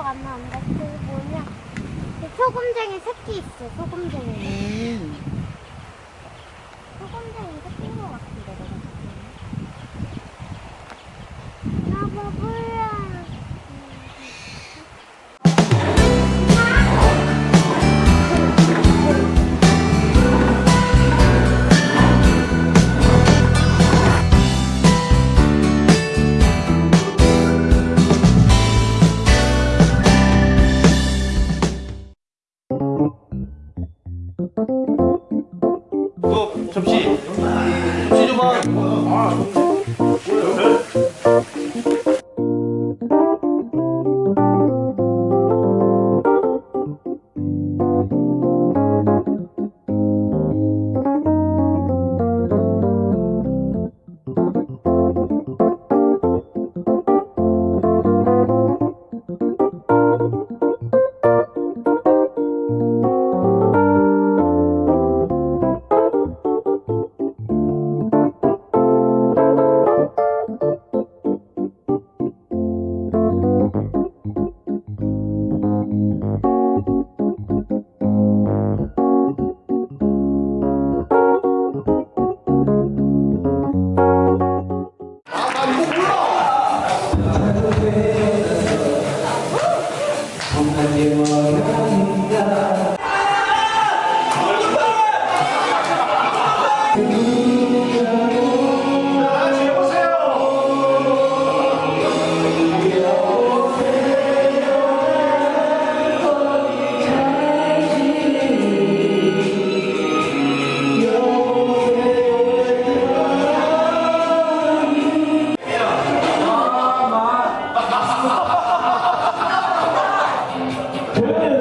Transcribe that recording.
기억 안 나는데 그 뭐냐? 그 소금쟁이 새끼 있어 소금쟁이. 음. 어, 접시. 접시 줘봐. 아, 못하게 멀어진다. Good.